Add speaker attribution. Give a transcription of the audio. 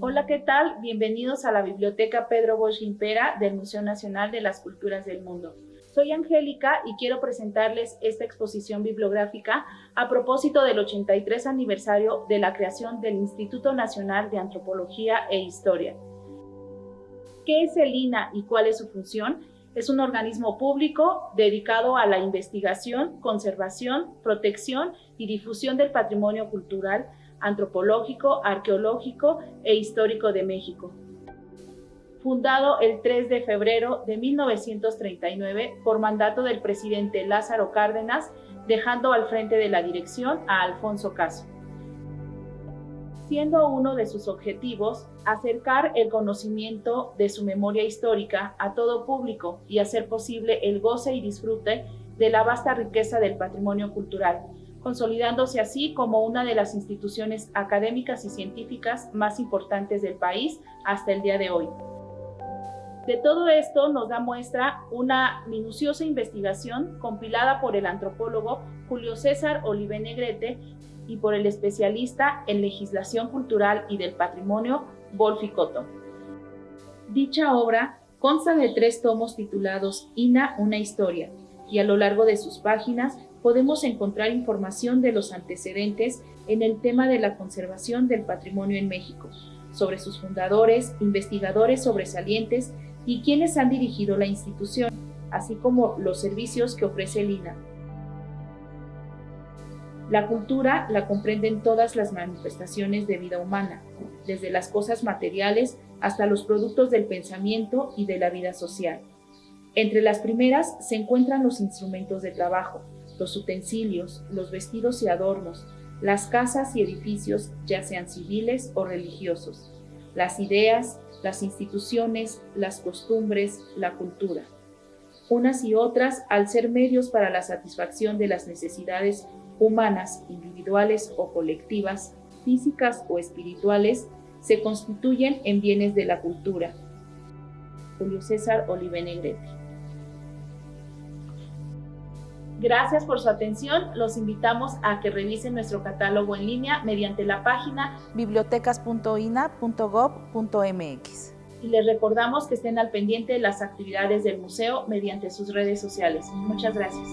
Speaker 1: Hola, ¿qué tal? Bienvenidos a la Biblioteca Pedro Bosch Impera del Museo Nacional de las Culturas del Mundo. Soy Angélica y quiero presentarles esta exposición bibliográfica a propósito del 83 aniversario de la creación del Instituto Nacional de Antropología e Historia. ¿Qué es el INA y cuál es su función? Es un organismo público dedicado a la investigación, conservación, protección y difusión del patrimonio cultural, antropológico, arqueológico e histórico de México. Fundado el 3 de febrero de 1939 por mandato del presidente Lázaro Cárdenas, dejando al frente de la dirección a Alfonso Caso siendo uno de sus objetivos acercar el conocimiento de su memoria histórica a todo público y hacer posible el goce y disfrute de la vasta riqueza del patrimonio cultural, consolidándose así como una de las instituciones académicas y científicas más importantes del país hasta el día de hoy. De todo esto nos da muestra una minuciosa investigación compilada por el antropólogo Julio César Olive Negrete y por el especialista en legislación cultural y del patrimonio, Wolfi Cotto. Dicha obra consta de tres tomos titulados INA, una historia, y a lo largo de sus páginas podemos encontrar información de los antecedentes en el tema de la conservación del patrimonio en México, sobre sus fundadores, investigadores sobresalientes y quienes han dirigido la institución, así como los servicios que ofrece el INA, la cultura la comprenden todas las manifestaciones de vida humana, desde las cosas materiales hasta los productos del pensamiento y de la vida social. Entre las primeras se encuentran los instrumentos de trabajo, los utensilios, los vestidos y adornos, las casas y edificios, ya sean civiles o religiosos, las ideas, las instituciones, las costumbres, la cultura. Unas y otras, al ser medios para la satisfacción de las necesidades humanas, individuales o colectivas, físicas o espirituales, se constituyen en bienes de la cultura. Julio César Olive Negrete. Gracias por su atención. Los invitamos a que revisen nuestro catálogo en línea mediante la página bibliotecas.ina.gov.mx. Y les recordamos que estén al pendiente de las actividades del museo mediante sus redes sociales. Muchas gracias.